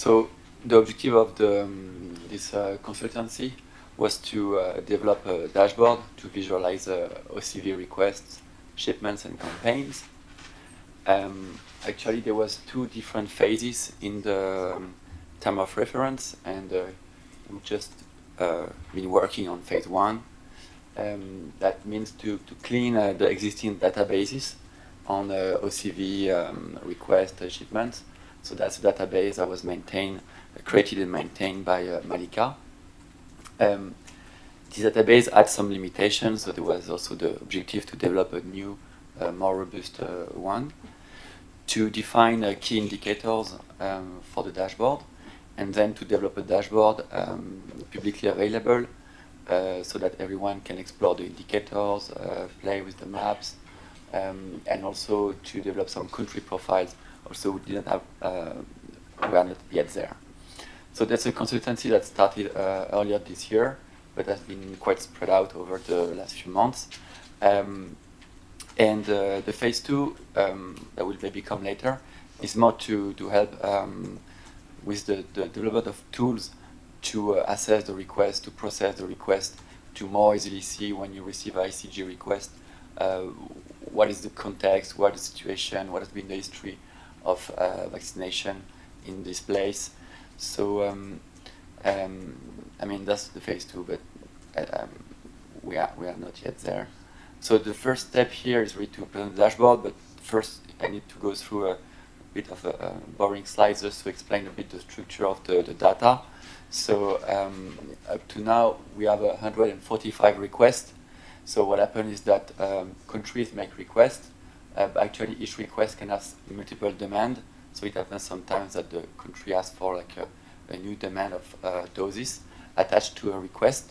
So the objective of the, um, this uh, consultancy was to uh, develop a dashboard to visualize uh, OCV requests, shipments, and campaigns. Um, actually, there was two different phases in the um, term of reference, and uh, we just uh, been working on phase one. Um, that means to, to clean uh, the existing databases on uh, OCV um, request shipments. So that's a database that was maintained, created and maintained by Malika. Um, this database had some limitations, so there was also the objective to develop a new, uh, more robust uh, one, to define uh, key indicators um, for the dashboard, and then to develop a dashboard um, publicly available uh, so that everyone can explore the indicators, uh, play with the maps, um, and also to develop some country profiles. Also, we didn't have, uh, we are not yet there. So that's a consultancy that started earlier this year but has been quite spread out over the last few months. Um, and uh, the phase two, um, that will maybe come later, is more to, to help um, with the, the, development of tools to uh, assess the request, to process the request, to more easily see when you receive an ICG request, uh, what is the context, what is the situation, what has been the history of uh, vaccination in this place. So um, um, I mean, that's the phase two, but uh, um, we, are, we are not yet there. So the first step here is really to present the dashboard, but first I need to go through a bit of a, a boring slides just to explain a bit the structure of the, the data. So um, up to now, we have 145 requests. So what happens is that um, countries make requests. Uh, actually, each request can have multiple demand. So it happens sometimes that the country asks for like a, a new demand of uh, doses attached to a request.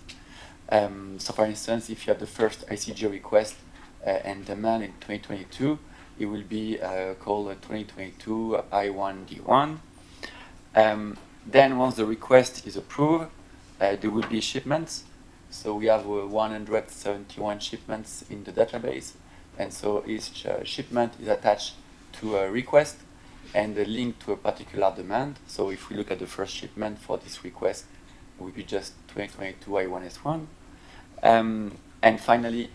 Um, so for instance, if you have the first ICG request uh, and demand in 2022, it will be uh, called 2022 I1D1. Um, then once the request is approved, uh, there will be shipments. So we have uh, 171 shipments in the database. And so each uh, shipment is attached to a request and a link to a particular demand. So if we look at the first shipment for this request, it will be just 2022 I1S1. Um, and finally,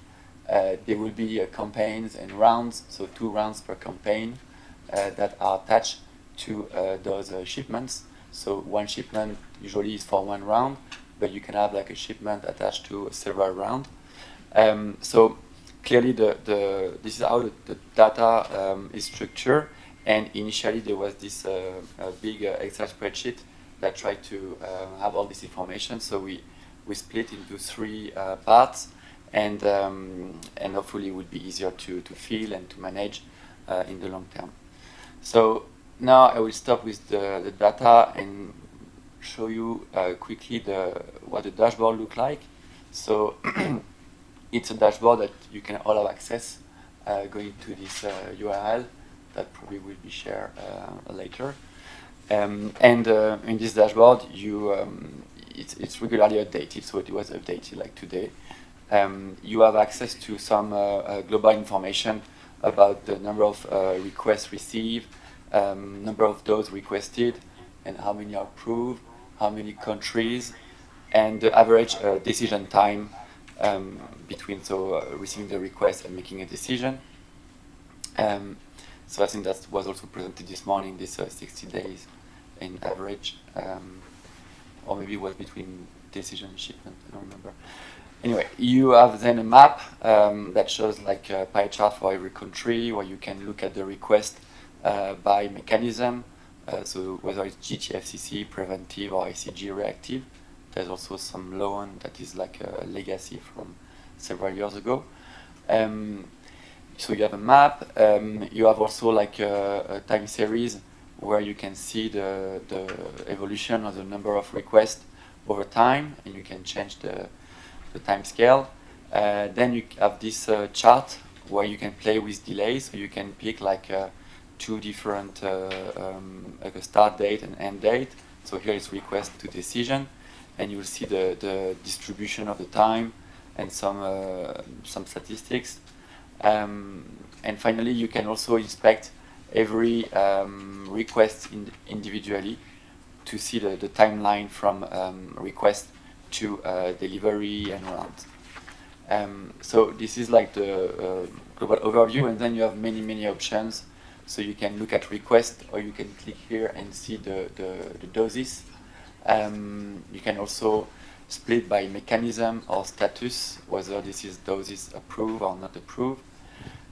uh, there will be uh, campaigns and rounds, so two rounds per campaign uh, that are attached to uh, those uh, shipments. So one shipment usually is for one round, but you can have like a shipment attached to several rounds. Um, so clearly, the, the this is how the, the data um, is structured. And initially, there was this uh, big Excel spreadsheet that tried to have all this information. So we we split into three uh, parts and um, and hopefully it will be easier to, to feel and to manage uh, in the long term. So now I will stop with the, the data and show you uh, quickly the what the dashboard look like. So it's a dashboard that you can all have access uh, going to this URL uh, that probably will be shared uh, later. Um, and in this dashboard, you um, it's, it's regularly updated, so it was updated like today. Um, you have access to some uh, uh, global information about the number of uh, requests received, um, number of those requested, and how many are approved, how many countries, and the average uh, decision time um, between so uh, receiving the request and making a decision. Um, so I think that was also presented this morning, this uh, 60 days in average. Um, or maybe it was between decision and shipment, I don't remember. Anyway, you have then a map um, that shows like a pie chart for every country where you can look at the request uh, by mechanism, uh, so whether it's GTFCC, preventive, or ICG reactive. There's also some loan that is like a legacy from several years ago. Um, so you have a map, um, you have also like a, a time series where you can see the, the evolution of the number of requests over time, and you can change the, the time scale. Uh, then you have this uh, chart where you can play with delays, so you can pick like uh, two different, uh, um, like a start date and end date. So here is request to decision, and you will see the, the distribution of the time and some, uh, some statistics. Um, and finally, you can also inspect every um, request in individually to see the, the timeline from um, request to uh, delivery and around. Um, so this is like the uh, global overview, and then you have many, many options. So you can look at request, or you can click here and see the, the, the doses. Um, you can also split by mechanism or status, whether this is doses approved or not approved.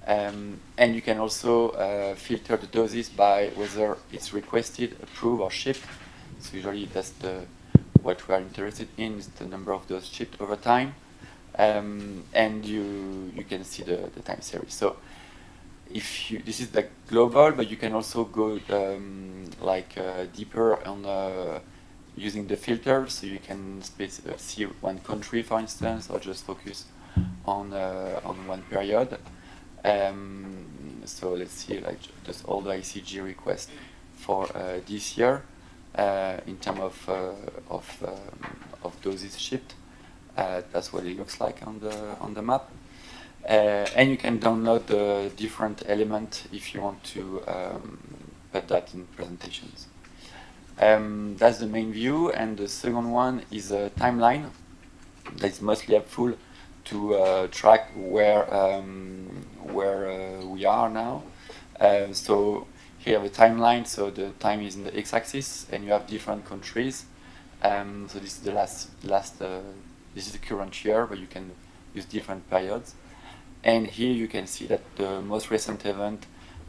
Um, and you can also uh, filter the doses by whether it's requested, approved, or shipped. So usually that's the what we are interested in is the number of doses shipped over time. Um, and you you can see the, the time series. So if you this is like global, but you can also go um, like uh, deeper on uh, using the filter, so you can uh, see one country, for instance, or just focus on uh, on one period. Um, so let's see, like just all the ICG requests for uh, this year uh, in terms of uh, of um, of doses shipped. That's what it looks like on the on the map. And you can download the different element if you want to um, put that in presentations. Um, that's the main view, and the second one is a timeline that is mostly helpful to uh, track where um, where uh, we are now. Uh, so here have a timeline, so the time is in the x-axis, and you have different countries. Um, so this is the last last uh, this is the current year, but you can use different periods. And here you can see that the most recent event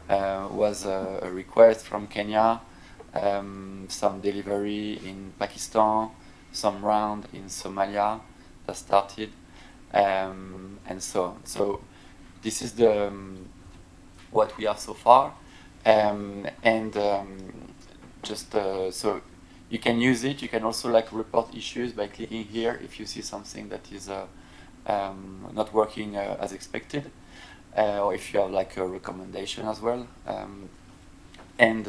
uh, was a, a, request from Kenya, um, some delivery in Pakistan, some round in Somalia that started, um, and so on. So this is the um, what we have so far, um, and um, just uh, so you can use it. You can also like report issues by clicking here if you see something that is uh, um, not working uh, as expected, uh, or if you have like a recommendation as well. And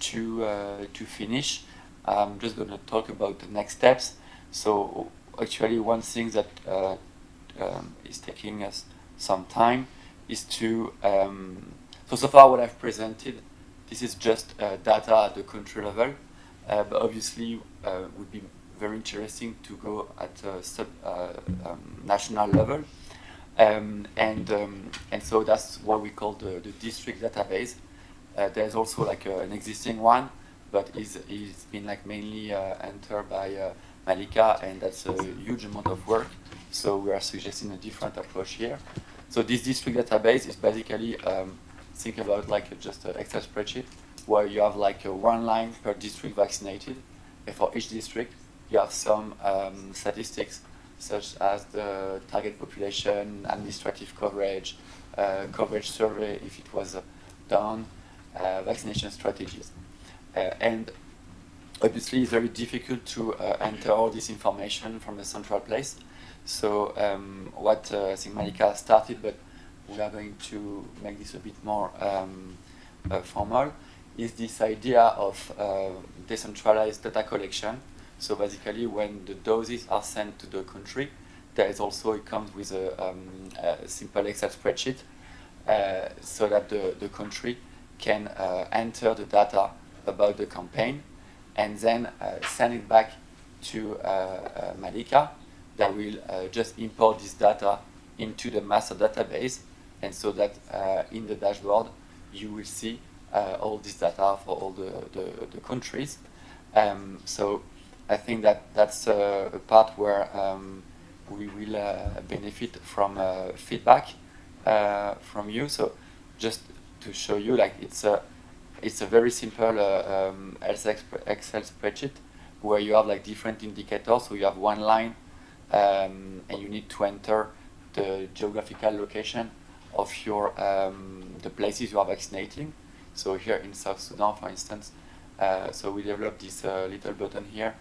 to uh, to finish, I'm just going to talk about the next steps. So actually one thing that uh, um, is taking us some time is to, um, so so far what I've presented, this is just uh, data at the country level, uh, but obviously uh, would be very interesting to go at a sub uh, um, national level. Um, and um, and so that's what we call the, the district database. Uh, there's also like an existing one, but is is been like mainly entered by Malika, and that's a huge amount of work. So we are suggesting a different approach here. So this district database is basically, um, think about like just an Excel spreadsheet where you have like one line per district vaccinated. And for each district, you have some um, statistics such as the target population, administrative coverage, uh, coverage survey if it was uh, done, uh, vaccination strategies. Uh, and obviously it's very difficult to uh, enter all this information from a central place. So um, what uh, I think Malika started, but we are going to make this a bit more um, uh, formal, is this idea of uh, decentralized data collection. So basically when the doses are sent to the country, there is also, it comes with a, um, a simple Excel spreadsheet uh, so that the, the country can uh, enter the data about the campaign and then uh, send it back to uh, uh, Malika that will just import this data into the master database and so that in the dashboard you will see all this data for all the, the, the countries. Um, so I think that that's a part where um, we will uh, benefit from uh, feedback uh, from you. So just to show you, like it's a it's a very simple uh, um, Excel spreadsheet where you have like different indicators. So you have one line um, and you need to enter the geographical location of your um, the places you are vaccinating. So here in South Sudan, for instance, uh, so we developed this uh, little button here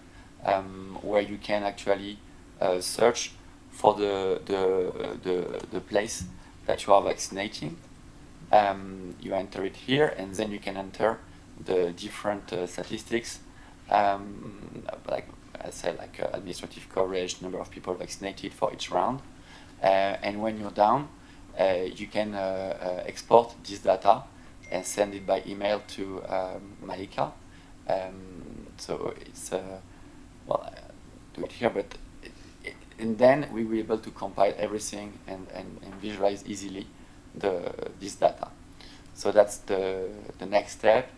um, where you can actually uh, search for the, the, the, the place that you are vaccinating um, you enter it here and then you can enter the different uh, statistics. Um, like I said like uh, administrative coverage number of people vaccinated for each round. Uh, and when you're down uh, you can uh, uh, export this data and send it by email to um, Malika. Um, So it's well, do it here, but and then we will be able to compile everything and, and, and visualize easily the this data. So that's the the next step.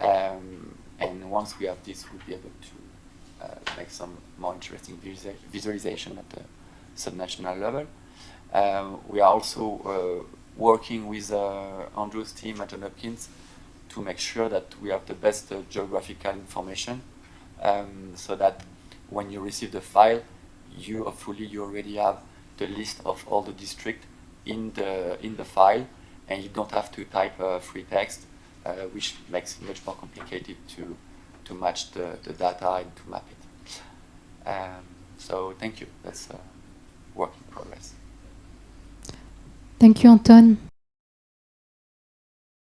Um, and once we have this, we'll be able to uh, make some more interesting visualization at the subnational level. Um, we are also uh, working with uh, Andrew's team at Johns Hopkins to make sure that we have the best uh, geographical information um, so that when you receive the file, you hopefully you already have the list of all the districts in the in the file, and you don't have to type free text, uh, which makes it much more complicated to to match the, the data and to map it. Um, so thank you. That's a work in progress. Thank you, Anton.